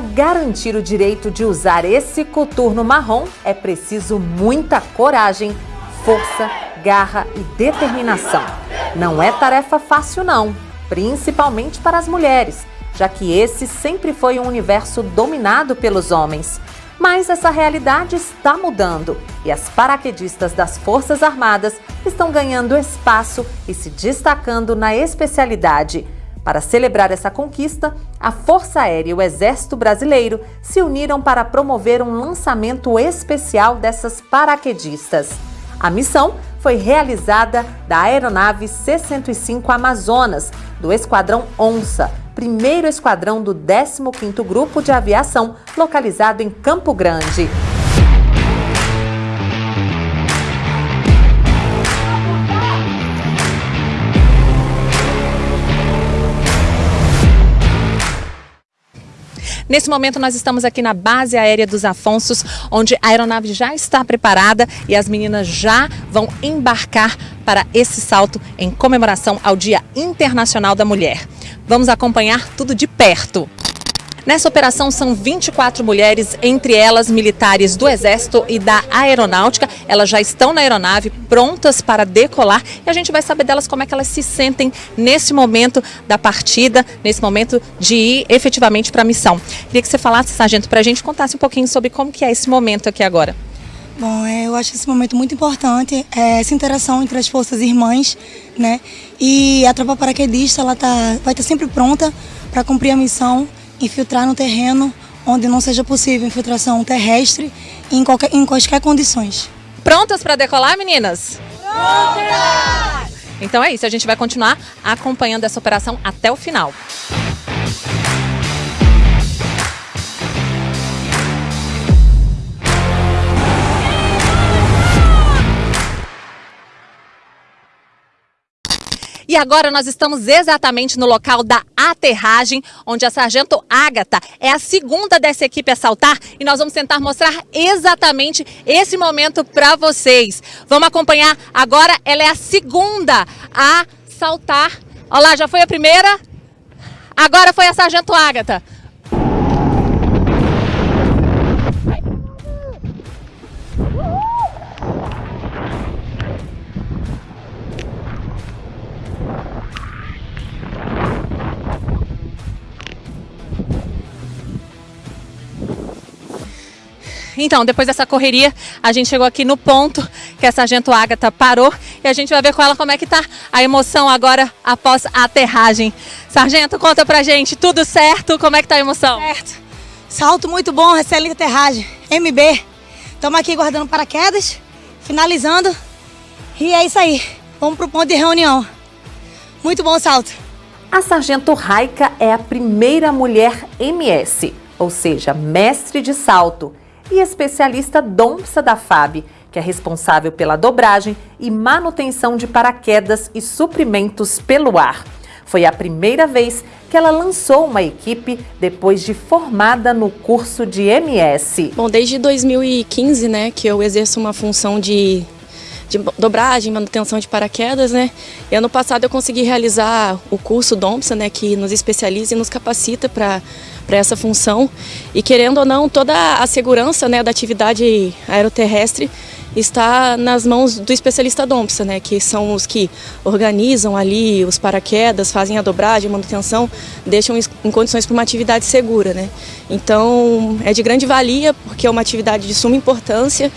garantir o direito de usar esse coturno marrom, é preciso muita coragem, força, garra e determinação. Não é tarefa fácil não, principalmente para as mulheres, já que esse sempre foi um universo dominado pelos homens. Mas essa realidade está mudando e as paraquedistas das Forças Armadas estão ganhando espaço e se destacando na especialidade. Para celebrar essa conquista, a Força Aérea e o Exército Brasileiro se uniram para promover um lançamento especial dessas paraquedistas. A missão foi realizada da aeronave C-105 Amazonas, do Esquadrão Onça, primeiro esquadrão do 15º Grupo de Aviação, localizado em Campo Grande. Nesse momento, nós estamos aqui na base aérea dos Afonsos, onde a aeronave já está preparada e as meninas já vão embarcar para esse salto em comemoração ao Dia Internacional da Mulher. Vamos acompanhar tudo de perto. Nessa operação são 24 mulheres, entre elas militares do Exército e da Aeronáutica. Elas já estão na aeronave, prontas para decolar e a gente vai saber delas como é que elas se sentem nesse momento da partida, nesse momento de ir efetivamente para a missão. Queria que você falasse, sargento, para a gente contasse um pouquinho sobre como que é esse momento aqui agora. Bom, é, eu acho esse momento muito importante, é, essa interação entre as forças irmãs, né? E a tropa paraquedista, ela tá, vai estar sempre pronta para cumprir a missão infiltrar no terreno onde não seja possível infiltração terrestre em, qualquer, em quaisquer condições. Prontas para decolar, meninas? Prontas! Então é isso, a gente vai continuar acompanhando essa operação até o final. E agora nós estamos exatamente no local da aterragem, onde a Sargento Ágata é a segunda dessa equipe a saltar e nós vamos tentar mostrar exatamente esse momento para vocês. Vamos acompanhar agora, ela é a segunda a saltar. Olha lá, já foi a primeira, agora foi a Sargento Ágata. Então, depois dessa correria, a gente chegou aqui no ponto que a Sargento Ágata parou e a gente vai ver com ela como é que tá a emoção agora após a aterragem. Sargento, conta pra gente, tudo certo? Como é que tá a emoção? Certo. Salto muito bom, excelente aterragem. MB. Estamos aqui guardando paraquedas, finalizando. E é isso aí. Vamos pro ponto de reunião. Muito bom salto. A Sargento Raika é a primeira mulher MS, ou seja, mestre de salto e especialista DOMPSA da FAB, que é responsável pela dobragem e manutenção de paraquedas e suprimentos pelo ar. Foi a primeira vez que ela lançou uma equipe depois de formada no curso de MS. Bom, desde 2015, né, que eu exerço uma função de, de dobragem, manutenção de paraquedas, né. E ano passado eu consegui realizar o curso DOMPSA, né, que nos especializa e nos capacita para para essa função. E querendo ou não, toda a segurança né, da atividade aeroterrestre está nas mãos do especialista DOMPSA, né, que são os que organizam ali os paraquedas, fazem a dobragem, a manutenção, deixam em condições para uma atividade segura. Né. Então é de grande valia porque é uma atividade de suma importância,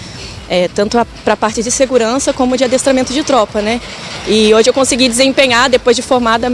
é, tanto para a parte de segurança como de adestramento de tropa. Né. E hoje eu consegui desempenhar, depois de formada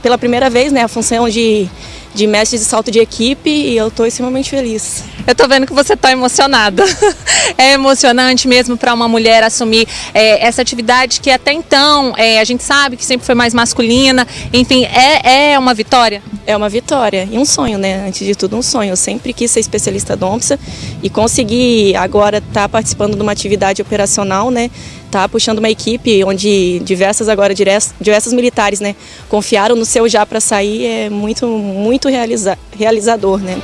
pela primeira vez, né, a função de de mestre de salto de equipe e eu estou extremamente feliz. Eu estou vendo que você está emocionada. é emocionante mesmo para uma mulher assumir é, essa atividade que até então é, a gente sabe que sempre foi mais masculina. Enfim, é, é uma vitória? É uma vitória e um sonho, né? Antes de tudo, um sonho. Eu sempre quis ser especialista DOMPSA e conseguir agora estar tá participando de uma atividade operacional, né? Tá puxando uma equipe onde diversas agora diversas militares, né, confiaram no seu já para sair é muito muito realiza, realizador, né?